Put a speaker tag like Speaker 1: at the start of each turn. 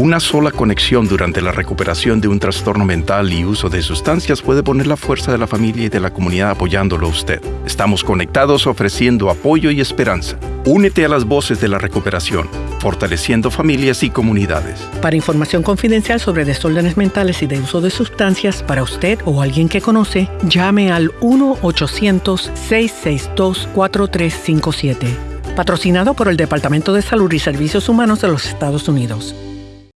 Speaker 1: Una sola conexión durante la recuperación de un trastorno mental y uso de sustancias puede poner la fuerza de la familia y de la comunidad apoyándolo a usted. Estamos conectados ofreciendo apoyo y esperanza. Únete a las voces de la recuperación, fortaleciendo familias y comunidades.
Speaker 2: Para información confidencial sobre desórdenes mentales y de uso de sustancias para usted o alguien que conoce, llame al 1-800-662-4357. Patrocinado por el Departamento de Salud y Servicios Humanos de los Estados Unidos.